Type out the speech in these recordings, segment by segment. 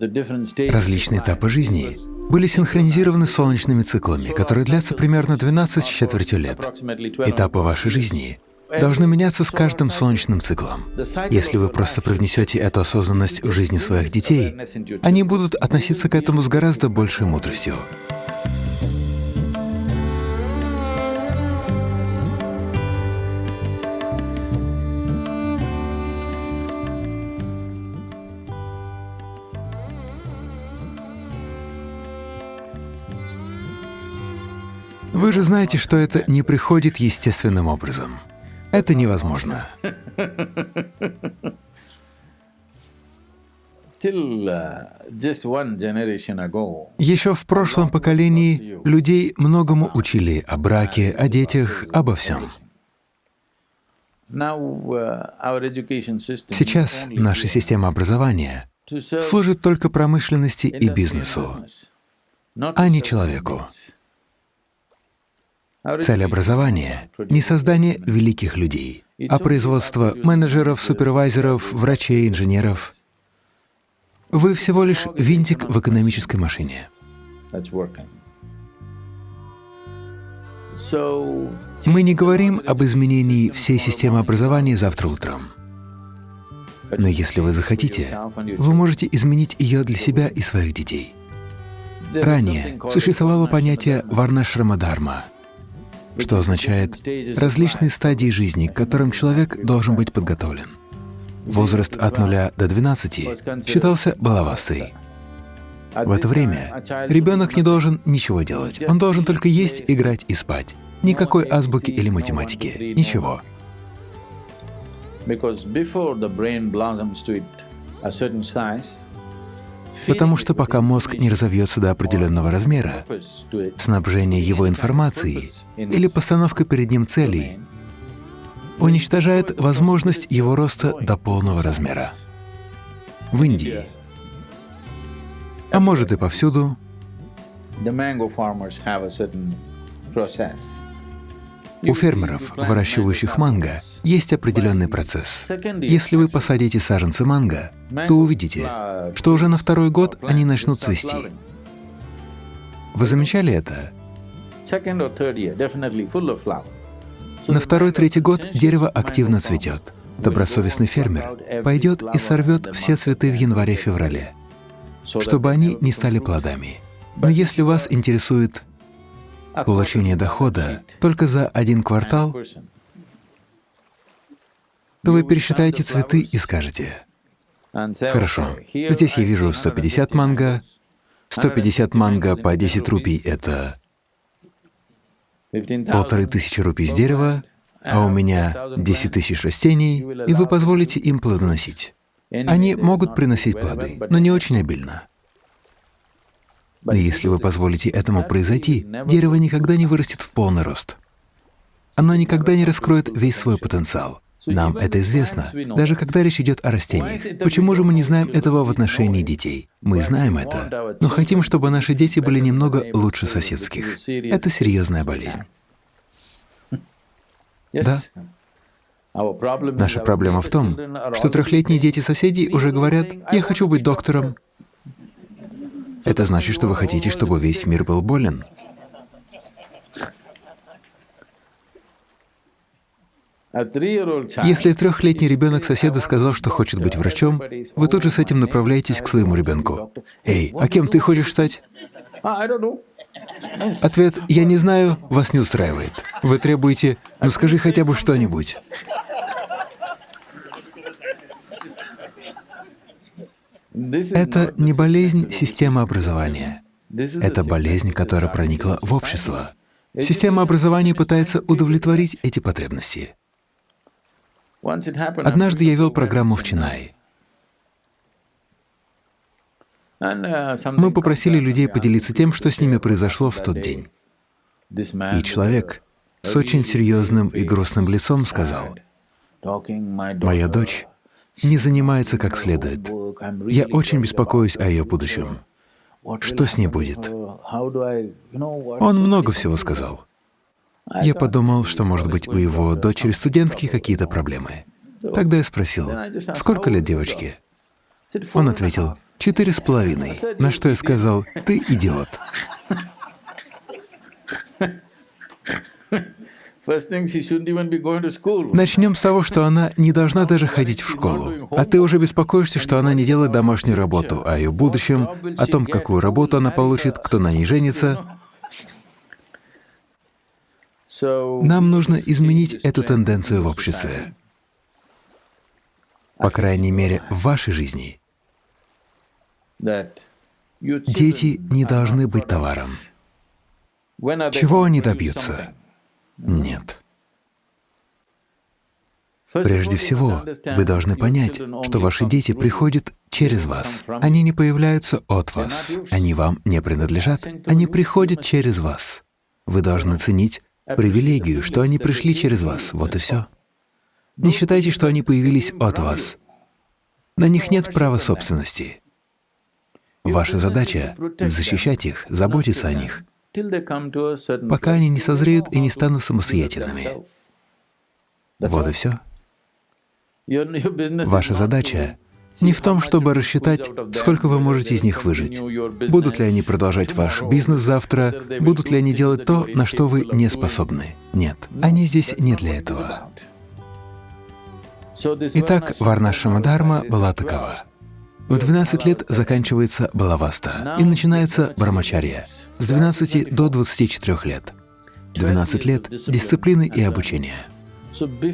Различные этапы жизни были синхронизированы солнечными циклами, которые длятся примерно 12 с четвертью лет. Этапы вашей жизни должны меняться с каждым солнечным циклом. Если вы просто привнесете эту осознанность в жизни своих детей, они будут относиться к этому с гораздо большей мудростью. Вы же знаете, что это не приходит естественным образом. Это невозможно. Еще в прошлом поколении людей многому учили о браке, о детях, обо всем. Сейчас наша система образования служит только промышленности и бизнесу, а не человеку. Цель образования — не создание великих людей, а производство менеджеров, супервайзеров, врачей, инженеров. Вы всего лишь винтик в экономической машине. Мы не говорим об изменении всей системы образования завтра утром. Но если вы захотите, вы можете изменить ее для себя и своих детей. Ранее существовало понятие «варнашрамадхарма», что означает различные стадии жизни, к которым человек должен быть подготовлен. Возраст от 0 до 12 считался баловастой. В это время ребенок не должен ничего делать, он должен только есть, играть и спать. Никакой азбуки или математики, ничего. Потому что пока мозг не разовьется до определенного размера, снабжение его информацией или постановка перед ним целей уничтожает возможность его роста до полного размера. В Индии, а может и повсюду, у фермеров, выращивающих манго, есть определенный процесс. Если вы посадите саженцы манго, то увидите, что уже на второй год они начнут цвести. Вы замечали это? На второй-третий год дерево активно цветет. Добросовестный фермер пойдет и сорвет все цветы в январе-феврале, чтобы они не стали плодами. Но если вас интересует получение дохода только за один квартал, то вы пересчитаете цветы и скажете, «Хорошо, здесь я вижу 150 манго, 150 манго по 10 рупий — это полторы тысячи рупий с дерева, а у меня 10 тысяч растений, и вы позволите им плодоносить. Они могут приносить плоды, но не очень обильно. Но если вы позволите этому произойти, дерево никогда не вырастет в полный рост. Оно никогда не раскроет весь свой потенциал. Нам это известно, даже когда речь идет о растениях. Почему же мы не знаем этого в отношении детей? Мы знаем это, но хотим, чтобы наши дети были немного лучше соседских. Это серьезная болезнь. Да. Наша проблема в том, что трехлетние дети соседей уже говорят, «Я хочу быть доктором». Это значит, что вы хотите, чтобы весь мир был болен. Если трехлетний ребенок соседа сказал, что хочет быть врачом, вы тут же с этим направляетесь к своему ребенку. «Эй, а кем ты хочешь стать?» Ответ «я не знаю» вас не устраивает. Вы требуете «ну скажи хотя бы что-нибудь». Это не болезнь системы образования. Это болезнь, которая проникла в общество. Система образования пытается удовлетворить эти потребности. Однажды я вел программу в Чинае. Мы попросили людей поделиться тем, что с ними произошло в тот день. И человек с очень серьезным и грустным лицом сказал, «Моя дочь не занимается как следует. Я очень беспокоюсь о ее будущем. Что с ней будет?» Он много всего сказал. Я подумал, что, может быть, у его дочери-студентки какие-то проблемы. Тогда я спросил, сколько лет девочке? Он ответил, четыре с половиной, на что я сказал, ты идиот. Начнем с того, что она не должна даже ходить в школу, а ты уже беспокоишься, что она не делает домашнюю работу, о ее будущем, о том, какую работу она получит, кто на ней женится. Нам нужно изменить эту тенденцию в обществе. По крайней мере, в вашей жизни. Дети не должны быть товаром. Чего они добьются? Нет. Прежде всего, вы должны понять, что ваши дети приходят через вас. Они не появляются от вас, они вам не принадлежат, они приходят через вас. Вы должны ценить привилегию, что они пришли через вас, вот и все. Не считайте, что они появились от вас. На них нет права собственности. Ваша задача — защищать их, заботиться о них, пока они не созреют и не станут самостоятельными. Вот и все. Ваша задача не в том, чтобы рассчитать, сколько вы можете из них выжить. Будут ли они продолжать ваш бизнес завтра, будут ли они делать то, на что вы не способны. Нет, они здесь не для этого. Итак, Варнашама Дharma была такова. В 12 лет заканчивается Балаваста и начинается Брамачарья с 12 до 24 лет. 12 лет дисциплины и обучения.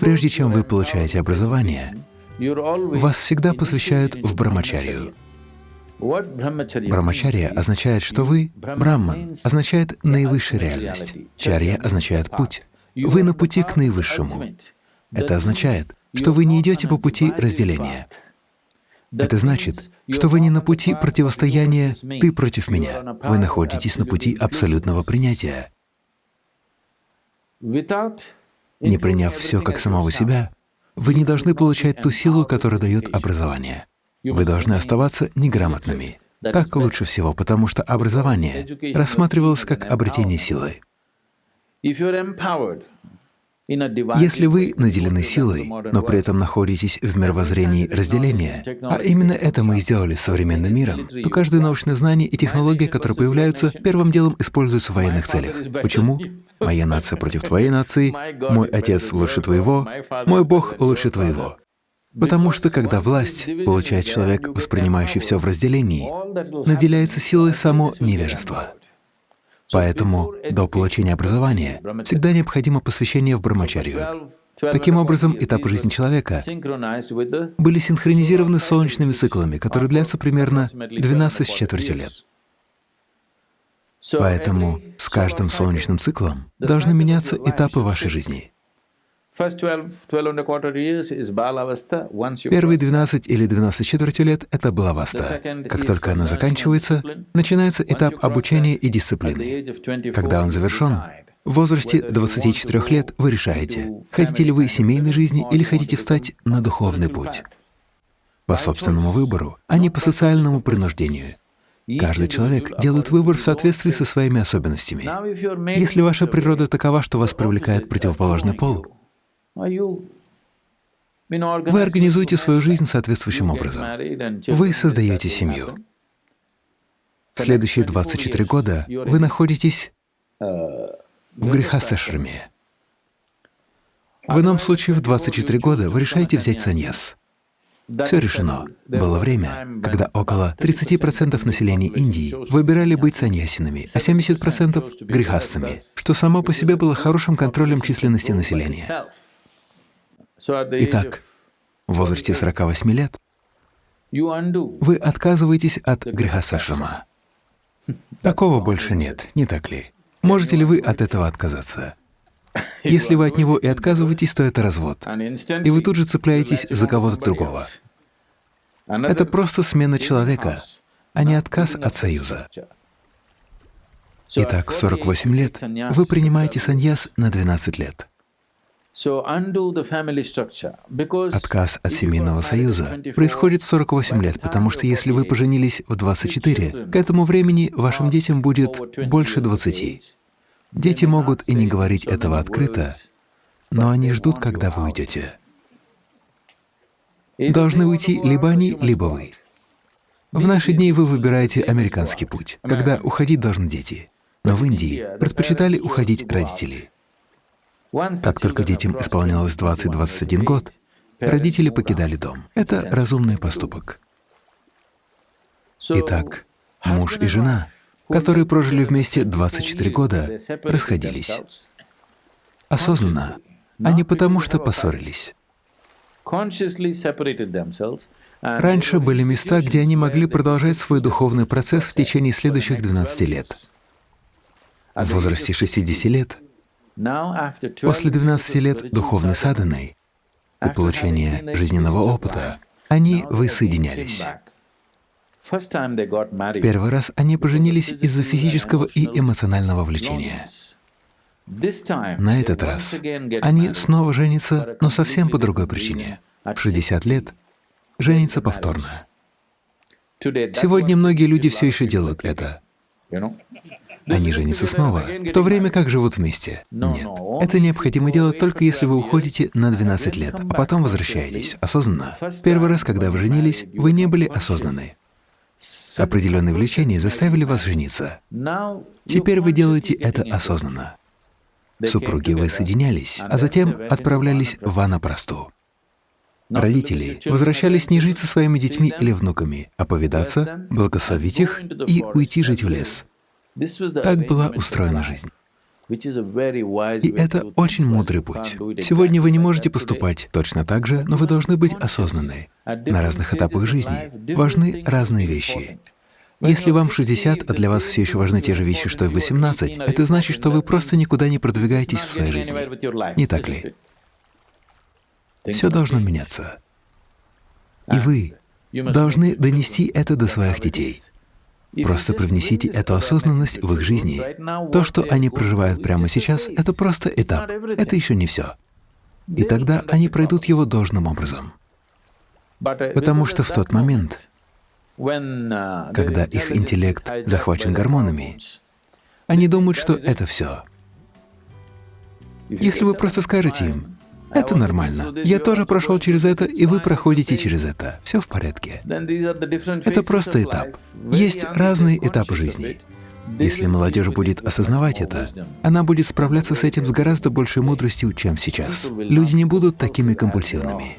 Прежде чем вы получаете образование, вас всегда посвящают в Брамачарию. Брамачария означает, что вы — Брамман, означает наивысшая реальность. Чарья означает путь. Вы на пути к наивысшему. Это означает, что вы не идете по пути разделения. Это значит, что вы не на пути противостояния «ты против меня», вы находитесь на пути абсолютного принятия. Не приняв все как самого себя, вы не должны получать ту силу, которую дает образование. Вы должны оставаться неграмотными. Так лучше всего, потому что образование рассматривалось как обретение силы. Если вы наделены силой, но при этом находитесь в мировоззрении разделения, а именно это мы и сделали с современным миром, то каждое научное знание и технология, которые появляются, первым делом используются в военных целях. Почему? Моя нация против твоей нации, мой отец лучше твоего, мой Бог лучше твоего. Потому что когда власть получает человек, воспринимающий все в разделении, наделяется силой само невежество. Поэтому до получения образования всегда необходимо посвящение в брамачарию. Таким образом, этапы жизни человека были синхронизированы с солнечными циклами, которые длятся примерно 12 с четвертью лет. Поэтому с каждым солнечным циклом должны меняться этапы вашей жизни. Первые 12 или 12 четвертью лет — это балаваста. Как только она заканчивается, начинается этап обучения и дисциплины. Когда он завершен, в возрасте 24 лет вы решаете, хотите ли вы семейной жизни или хотите встать на духовный путь. По собственному выбору, а не по социальному принуждению. Каждый человек делает выбор в соответствии со своими особенностями. Если ваша природа такова, что вас привлекает противоположный пол, вы организуете свою жизнь соответствующим образом. Вы создаете семью. Следующие 24 года вы находитесь в грехасашраме. В ином случае в 24 года вы решаете взять саньяс. Все решено. Было время, когда около 30% населения Индии выбирали быть саньясинами, а 70% — грехастцами, что само по себе было хорошим контролем численности населения. Итак, в возрасте 48 лет вы отказываетесь от греха Сашама. Такого больше нет, не так ли? Можете ли вы от этого отказаться? Если вы от него и отказываетесь, то это развод, и вы тут же цепляетесь за кого-то другого. Это просто смена человека, а не отказ от союза. Итак, в 48 лет вы принимаете саньяс на 12 лет. Отказ от семейного союза происходит в 48 лет, потому что если вы поженились в 24, к этому времени вашим детям будет больше 20. Дети могут и не говорить этого открыто, но они ждут, когда вы уйдете. Должны уйти либо они, либо вы. В наши дни вы выбираете американский путь, когда уходить должны дети. Но в Индии предпочитали уходить родители. Как только детям исполнялось 20-21 год, родители покидали дом. Это разумный поступок. Итак, муж и жена, которые прожили вместе 24 года, расходились. Осознанно, а не потому, что поссорились. Раньше были места, где они могли продолжать свой духовный процесс в течение следующих 12 лет. В возрасте 60 лет, после 12 лет духовной садханы и получения жизненного опыта, они воссоединялись. В первый раз они поженились из-за физического и эмоционального влечения. На этот раз они снова женятся, но совсем по другой причине. В 60 лет женятся повторно. Сегодня многие люди все еще делают это. Они женятся снова, в то время как живут вместе. Нет, это необходимо делать только если вы уходите на 12 лет, а потом возвращаетесь осознанно. Первый раз, когда вы женились, вы не были осознаны. Определенные влечения заставили вас жениться. Теперь вы делаете это осознанно. Супруги воссоединялись, а затем отправлялись в ванапрасту. Родители возвращались не жить со своими детьми или внуками, а повидаться, благословить их и уйти жить в лес. Так была устроена жизнь. И это очень мудрый путь. Сегодня вы не можете поступать точно так же, но вы должны быть осознанны. На разных этапах жизни важны разные вещи. Если вам 60, а для вас все еще важны те же вещи, что и 18, это значит, что вы просто никуда не продвигаетесь в своей жизни. Не так ли? Все должно меняться. И вы должны донести это до своих детей. Просто привнесите эту осознанность в их жизни. То, что они проживают прямо сейчас, — это просто этап, это еще не все. И тогда они пройдут его должным образом. Потому что в тот момент, Uh, когда их интеллект захвачен гормонами, они думают, что это все. Если вы просто скажете им, это нормально, я тоже прошел через это, и вы проходите через это, все в порядке. Это просто этап. Есть разные этапы жизни. Если молодежь будет осознавать это, она будет справляться с этим с гораздо большей мудростью, чем сейчас. Люди не будут такими компульсивными.